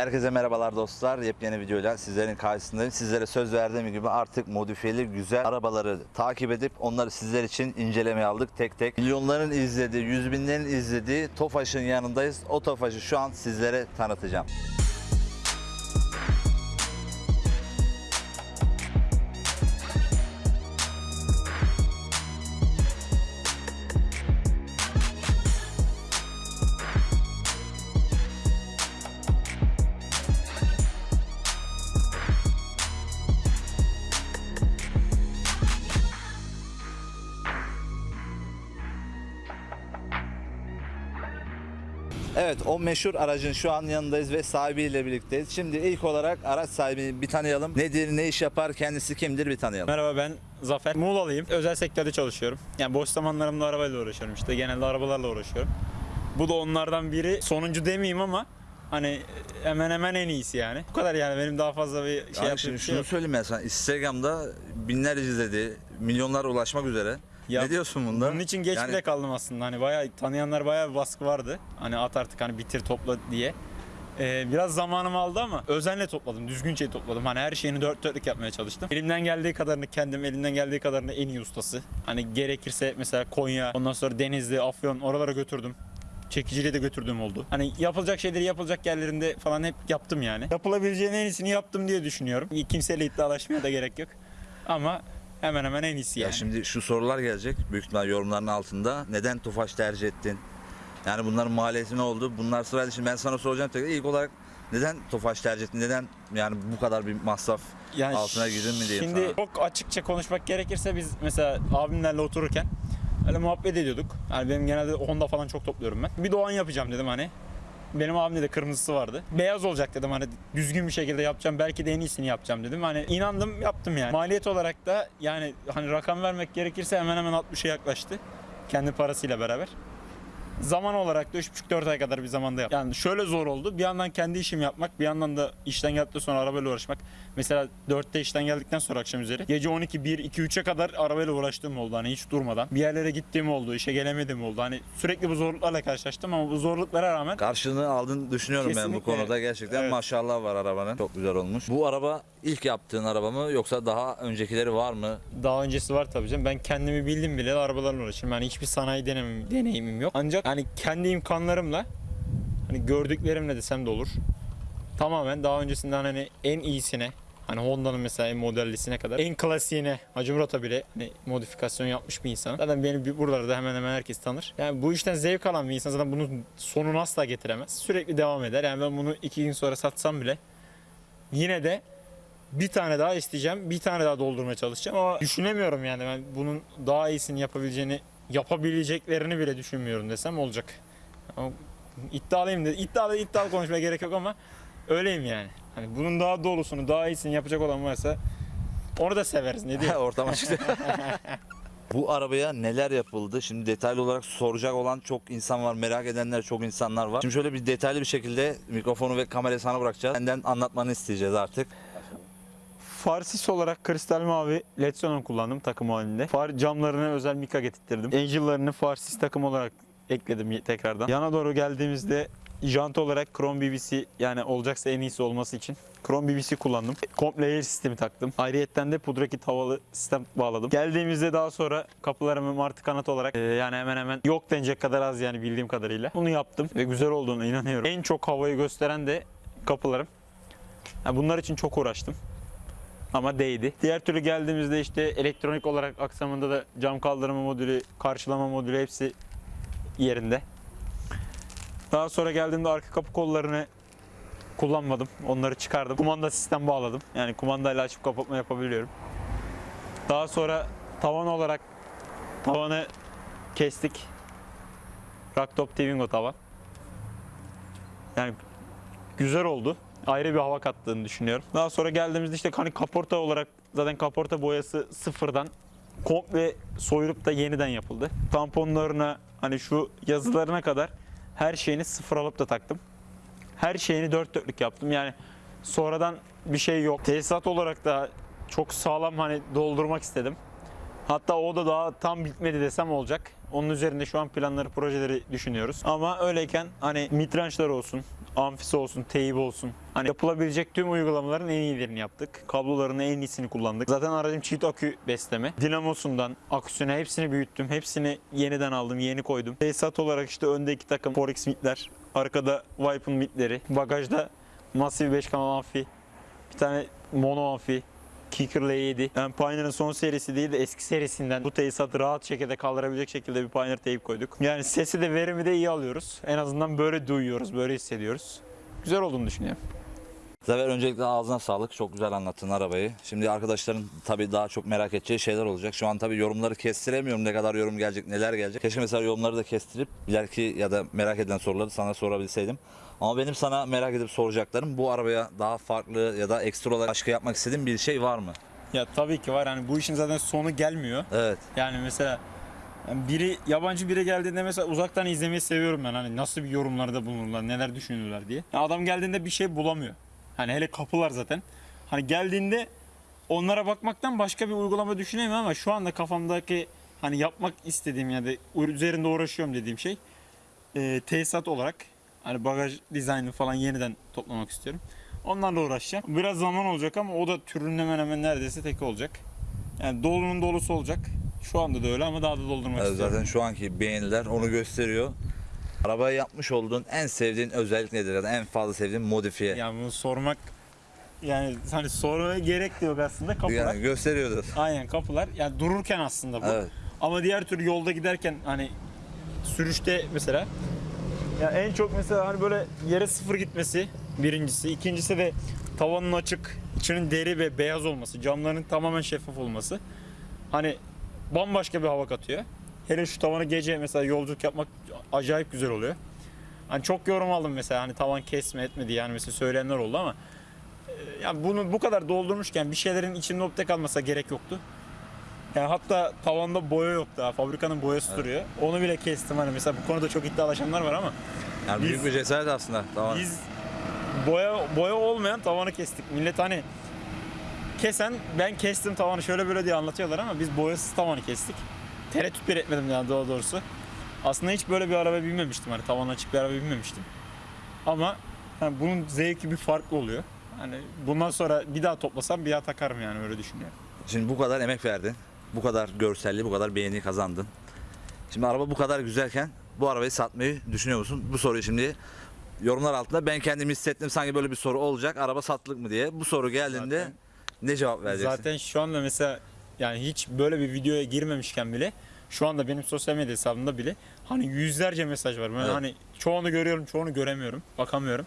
Herkese merhabalar dostlar. Yepyeni videoyla sizlerin karşısındayım. Sizlere söz verdiğim gibi artık modifiyeli güzel arabaları takip edip onları sizler için incelemeye aldık tek tek. Milyonların izlediği, yüz binlerin izlediği Tofaş'ın yanındayız. O Tofaş'ı şu an sizlere tanıtacağım. Evet o meşhur aracın şu an yanındayız ve sahibiyle birlikteyiz. Şimdi ilk olarak araç sahibini bir tanıyalım. Nedir, ne iş yapar, kendisi kimdir bir tanıyalım. Merhaba ben Zafer. Muğla'lıyım. Özel sektörde çalışıyorum. Yani boş zamanlarımda arabayla uğraşıyorum işte. Genelde arabalarla uğraşıyorum. Bu da onlardan biri. Sonuncu demeyeyim ama hani hemen hemen en iyisi yani. Bu kadar yani benim daha fazla bir şey Yani yaptığım şimdi bir şey şunu yok. söyleyeyim ben sana. Instagram'da binler izledi, milyonlar ulaşmak üzere. Ya, ne diyorsun bunda? Bunun için geç Yani- bile kaldım aslında. Hani bayağı tanıyanlar bayağı bir baskı vardı. Hani at artık hani bitir topla diye. Ee, biraz zamanımı aldı ama özenle topladım. Düzgünce topladım. Hani her şeyini dört dörtlük yapmaya çalıştım. Elimden geldiği kadarını kendim, elimden geldiği kadarını en iyi ustası. Hani gerekirse mesela Konya, ondan sonra Denizli, Afyon oralara götürdüm. Çekiciliği de götürdüğüm oldu. Hani yapılacak şeyleri yapılacak yerlerinde falan hep yaptım yani. Yapılabileceğin en iyisini yaptım diye düşünüyorum. Kimseyle iddialaşmaya da gerek yok. Ama hemen hemen en iyisi Ya yani. şimdi şu sorular gelecek büyük ihtimal yorumların altında. Neden Tofaş tercih ettin? Yani bunların maliyeti ne oldu? Bunlar sırayla şimdi ben sana soracağım tekrar. İlk olarak neden Tofaş tercih ettin? Neden yani bu kadar bir masraf Yani altına girdin mi diyeyim Şimdi sana. çok açıkça konuşmak gerekirse biz mesela abimlerle otururken öyle muhabbet ediyorduk. Yani benim genelde Honda falan çok topluyorum ben. Bir Doğan yapacağım dedim hani. Benim abimde de kırmızısı vardı. Beyaz olacak dedim hani düzgün bir şekilde yapacağım. Belki de en iyisini yapacağım dedim. Hani inandım yaptım yani. Maliyet olarak da yani hani rakam vermek gerekirse hemen hemen 60'a yaklaştı. Kendi parasıyla beraber. Zaman olarak da 3,5-4 ay kadar bir zamanda yaptım. Yani şöyle zor oldu. Bir yandan kendi işimi yapmak, bir yandan da işten geldikten sonra arabayla uğraşmak. Mesela 4'te işten geldikten sonra akşam üzeri. Gece 12, 1, 2, 3'e kadar arabayla uğraştığım oldu. Hani hiç durmadan. Bir yerlere gittiğim oldu, işe gelemedim oldu. Hani sürekli bu zorluklarla karşılaştım ama bu zorluklara rağmen Karşılığını aldığını düşünüyorum ben bu Kesinlikle. konuda. Gerçekten Evet. maşallah var arabanın. Çok güzel olmuş. Bu araba ilk yaptığın araba mı yoksa daha öncekileri var mı? daha öncesi var tabii canım. Ben kendimi bildim bile arabalarla uğraşıyorum. Yani hiçbir sanayi denemem, deneyimim yok. Ancak hani kendi imkanlarımla hani gördüklerimle desem de olur. Tamamen daha öncesinden hani en iyisine Hani Honda'nın mesela en modellisine kadar en klasiğine Hacı Murat'a bile hani modifikasyon yapmış bir insan. Zaten beni buralarda hemen hemen herkes tanır. Yani bu işten zevk alan bir insan zaten bunun sonunu asla getiremez. Sürekli devam eder. Yani ben bunu iki gün sonra satsam bile yine de bir tane daha isteyeceğim. Bir tane daha doldurmaya çalışacağım ama düşünemiyorum yani ben bunun daha iyisini yapabileceğini yapabileceklerini bile düşünmüyorum desem olacak. Ama iddialıyım de iddialı iddialı konuşmaya gerek yok ama öyleyim yani. Hani bunun daha doğrusunu, daha iyisini yapacak olan varsa onu da severiz ne diyeyim. Ortama çıktı. Bu arabaya neler yapıldı? Şimdi detaylı olarak soracak olan çok insan var, merak edenler çok insanlar var. Şimdi şöyle bir detaylı bir şekilde mikrofonu ve kamerayı sana bırakacağız. Senden anlatmanı isteyeceğiz artık. Farsis olarak kristal mavi led xenon kullandım takım halinde. Far camlarına özel mika getirttirdim. Angel'larını farsis takım olarak ekledim tekrardan. Yana doğru geldiğimizde jant olarak Chrome BBC yani olacaksa en iyisi olması için Chrome BBC kullandım. Komple air sistemi taktım. Ayrıyetten de pudra kit havalı sistem bağladım. Geldiğimizde daha sonra kapılarımı martı kanat olarak e, yani hemen hemen yok denecek kadar az yani bildiğim kadarıyla. Bunu yaptım ve güzel olduğuna inanıyorum. En çok havayı gösteren de kapılarım. Yani bunlar için çok uğraştım ama değdi. Diğer türlü geldiğimizde işte elektronik olarak aksamında da cam kaldırma modülü, karşılama modülü hepsi yerinde. Daha sonra geldiğimde arka kapı kollarını kullanmadım. Onları çıkardım. Kumanda sistem bağladım. Yani kumandayla açıp kapatma yapabiliyorum. Daha sonra tavan olarak tavanı kestik. Racktop Twingo tavan. Yani güzel oldu. Ayrı bir hava kattığını düşünüyorum. Daha sonra geldiğimizde işte hani kaporta olarak zaten kaporta boyası sıfırdan komple soyulup da yeniden yapıldı. Tamponlarına hani şu yazılarına kadar her şeyini sıfır alıp da taktım. Her şeyini dört dörtlük yaptım. Yani sonradan bir şey yok. Tesisat olarak da çok sağlam hani doldurmak istedim. Hatta o da daha tam bitmedi desem olacak. Onun üzerinde şu an planları, projeleri düşünüyoruz. Ama öyleyken hani mitrançlar olsun, amfisi olsun, teybi olsun. Hani yapılabilecek tüm uygulamaların en iyilerini yaptık. Kabloların en iyisini kullandık. Zaten aracım çift akü besleme. Dinamosundan aküsüne hepsini büyüttüm. Hepsini yeniden aldım, yeni koydum. Tesisat olarak işte önde iki takım Forex mitler. Arkada Vipe'ın mitleri. Bagajda Massive 5 kanal amfi. Bir tane mono amfi. Kicker L7. Yani Pioneer'ın son serisi değil de eski serisinden bu tesisatı rahat şekilde kaldırabilecek şekilde bir Pioneer teyip koyduk. Yani sesi de verimi de iyi alıyoruz. En azından böyle duyuyoruz, böyle hissediyoruz. Güzel olduğunu düşünüyorum. Zafer öncelikle ağzına sağlık. Çok güzel anlattın arabayı. Şimdi arkadaşların tabii daha çok merak edeceği şeyler olacak. Şu an tabii yorumları kestiremiyorum. Ne kadar yorum gelecek, neler gelecek. Keşke mesela yorumları da kestirip ileriki ya da merak edilen soruları sana sorabilseydim. Ama benim sana merak edip soracaklarım bu arabaya daha farklı ya da ekstra olarak başka yapmak istediğin bir şey var mı? Ya tabii ki var. Yani bu işin zaten sonu gelmiyor. Evet. Yani mesela yani biri yabancı biri geldiğinde mesela uzaktan izlemeyi seviyorum ben. Hani nasıl bir yorumlarda bulunurlar, neler düşünüyorlar diye. Ya adam geldiğinde bir şey bulamıyor. Hani hele kapılar zaten. Hani geldiğinde onlara bakmaktan başka bir uygulama düşünemiyorum ama şu anda kafamdaki hani yapmak istediğim ya da üzerinde uğraşıyorum dediğim şey e, tesisat olarak hani bagaj dizaynını falan yeniden toplamak istiyorum. Onlarla uğraşacağım. Biraz zaman olacak ama o da türünün hemen hemen neredeyse tek olacak. Yani dolunun dolusu olacak. Şu anda da öyle ama daha da doldurmak Evet, istiyorum. zaten şu anki beğeniler onu gösteriyor. Arabaya yapmış olduğun en sevdiğin özellik nedir ya da en fazla sevdiğin modifiye? Yani bunu sormak yani hani sormaya gerek de yok aslında kapılar. Yani gösteriyordu. Aynen kapılar. Yani dururken aslında bu. Evet. Ama diğer türlü yolda giderken hani sürüşte mesela ya en çok mesela hani böyle yere sıfır gitmesi birincisi. ikincisi de tavanın açık, içinin deri ve beyaz olması, camların tamamen şeffaf olması. Hani bambaşka bir hava katıyor. Hele şu tavanı gece mesela yolculuk yapmak acayip güzel oluyor. Hani çok yorum aldım mesela hani tavan kesme etmedi yani mesela söyleyenler oldu ama e, ya bunu bu kadar doldurmuşken bir şeylerin içinde opte kalmasa gerek yoktu. Yani hatta tavanda boya yok daha. Fabrikanın boyası duruyor. Onu bile kestim hani mesela bu konuda çok iddialaşanlar var ama Yani Biz- büyük bir cesaret aslında. Tamam. biz boya boya olmayan tavanı kestik. Millet hani kesen ben kestim tavanı şöyle böyle diye anlatıyorlar ama biz boyasız tavanı kestik. Tereddüt bile etmedim yani daha doğrusu. Aslında hiç böyle bir araba binmemiştim hani tavan açık bir araba binmemiştim. Ama hani bunun zevki bir farklı oluyor. Hani bundan sonra bir daha toplasam bir daha takarım yani öyle düşünüyorum. Şimdi bu kadar emek verdin. Bu kadar görselli, bu kadar beğeni kazandın. Şimdi araba bu kadar güzelken bu arabayı satmayı düşünüyor musun? Bu soruyu şimdi yorumlar altında ben kendimi hissettim sanki böyle bir soru olacak. Araba satılık mı diye. Bu soru geldiğinde Zaten- ne cevap vereceksin? Zaten şu anda mesela yani hiç böyle bir videoya girmemişken bile şu anda benim sosyal medya hesabımda bile hani yüzlerce mesaj var. Ben Evet. hani çoğunu görüyorum, çoğunu göremiyorum, bakamıyorum.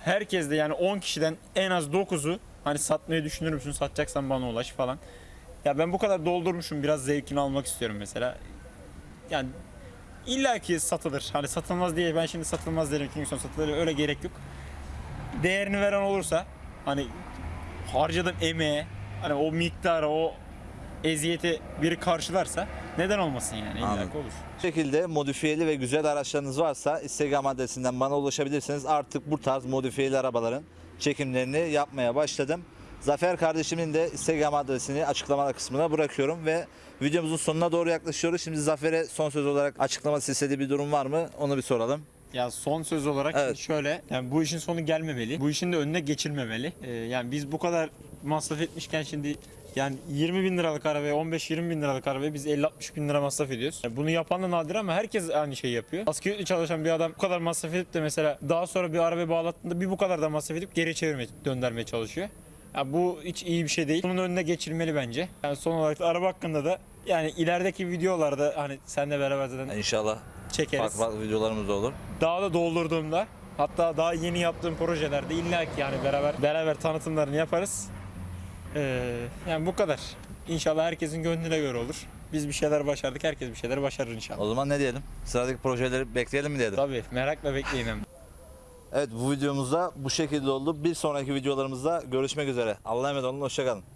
Herkes de yani 10 kişiden en az 9'u hani satmayı düşünür müsün? Satacaksan bana ulaş falan. Ya ben bu kadar doldurmuşum biraz zevkini almak istiyorum mesela. Yani illa ki satılır. Hani satılmaz diye ben şimdi satılmaz derim. Kingston satılır öyle gerek yok. Değerini veren olursa hani harcadığım emeğe hani o miktara o eziyeti biri karşılarsa neden olmasın yani illa olur. Bu şekilde modifiyeli ve güzel araçlarınız varsa Instagram adresinden bana ulaşabilirsiniz. Artık bu tarz modifiyeli arabaların çekimlerini yapmaya başladım. Zafer kardeşimin de Instagram adresini açıklama kısmına bırakıyorum ve videomuzun sonuna doğru yaklaşıyoruz. Şimdi Zafer'e son söz olarak açıklaması istediği bir durum var mı? Onu bir soralım. Ya son söz olarak Evet. şöyle yani bu işin sonu gelmemeli. Bu işin de önüne geçilmemeli. Ee, yani biz bu kadar masraf etmişken şimdi yani 20 bin liralık arabaya 15-20 bin liralık arabaya biz 50-60 bin lira masraf ediyoruz. Yani bunu yapan da nadir ama herkes aynı şeyi yapıyor. Asgari ücretle çalışan bir adam bu kadar masraf edip de mesela daha sonra bir arabaya bağlattığında bir bu kadar da masraf edip geri çevirmeye, döndürmeye çalışıyor. Ya bu hiç iyi bir şey değil. Bunun önüne geçilmeli bence. Yani son olarak da araba hakkında da yani ilerideki videolarda hani senle beraber zaten İnşallah çekeriz farklı farklı videolarımız da olur. daha da doldurduğumda hatta daha yeni yaptığım projelerde illa ki yani beraber beraber tanıtımlarını yaparız. Ee, yani bu kadar. İnşallah herkesin gönlüne göre olur. Biz bir şeyler başardık, herkes bir şeyler başarır inşallah. O zaman ne diyelim? Sıradaki projeleri bekleyelim mi diyelim? Tabii merakla bekleyin hem. Evet bu videomuzda bu şekilde oldu. Bir sonraki videolarımızda görüşmek üzere. Allah'a emanet olun. Hoşçakalın.